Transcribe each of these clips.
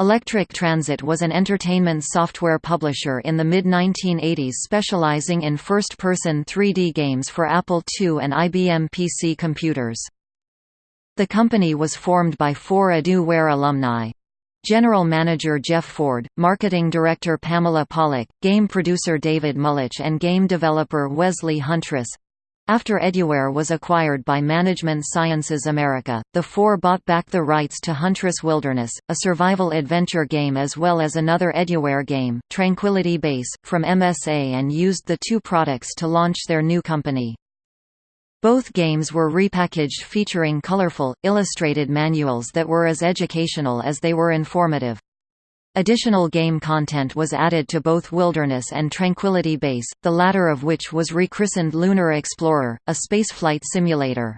Electric Transit was an entertainment software publisher in the mid-1980s specializing in first-person 3D games for Apple II and IBM PC computers. The company was formed by four Edu-Ware alumni. General Manager Jeff Ford, Marketing Director Pamela Pollock, Game Producer David Mullich and Game Developer Wesley Huntress. After Eduware was acquired by Management Sciences America, the four bought back the rights to Huntress Wilderness, a survival adventure game as well as another Eduware game, Tranquility Base, from MSA and used the two products to launch their new company. Both games were repackaged featuring colorful, illustrated manuals that were as educational as they were informative. Additional game content was added to both Wilderness and Tranquility Base, the latter of which was rechristened Lunar Explorer, a spaceflight simulator.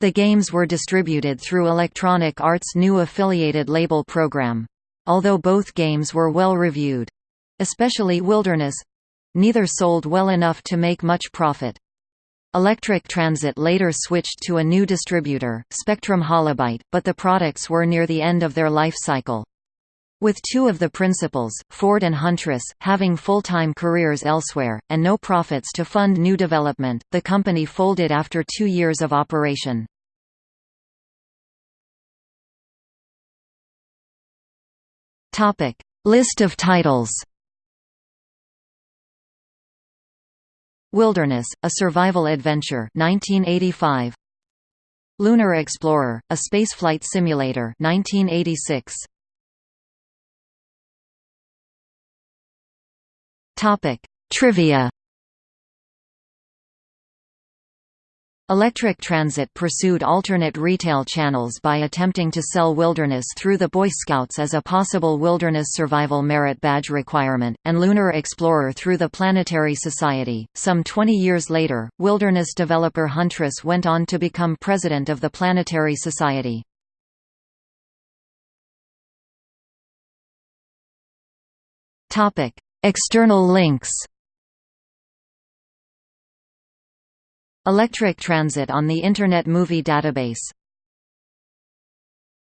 The games were distributed through Electronic Arts' new affiliated label program. Although both games were well reviewed—especially Wilderness—neither sold well enough to make much profit. Electric Transit later switched to a new distributor, Spectrum Holobyte, but the products were near the end of their life cycle. With two of the principals, Ford and Huntress, having full-time careers elsewhere, and no profits to fund new development, the company folded after two years of operation. List of titles Wilderness, a survival adventure 1985. Lunar Explorer, a spaceflight simulator 1986. Topic: Trivia. Electric Transit pursued alternate retail channels by attempting to sell Wilderness through the Boy Scouts as a possible Wilderness Survival Merit Badge requirement, and Lunar Explorer through the Planetary Society. Some 20 years later, Wilderness developer Huntress went on to become president of the Planetary Society. Topic: External links. Electric Transit on the Internet Movie Database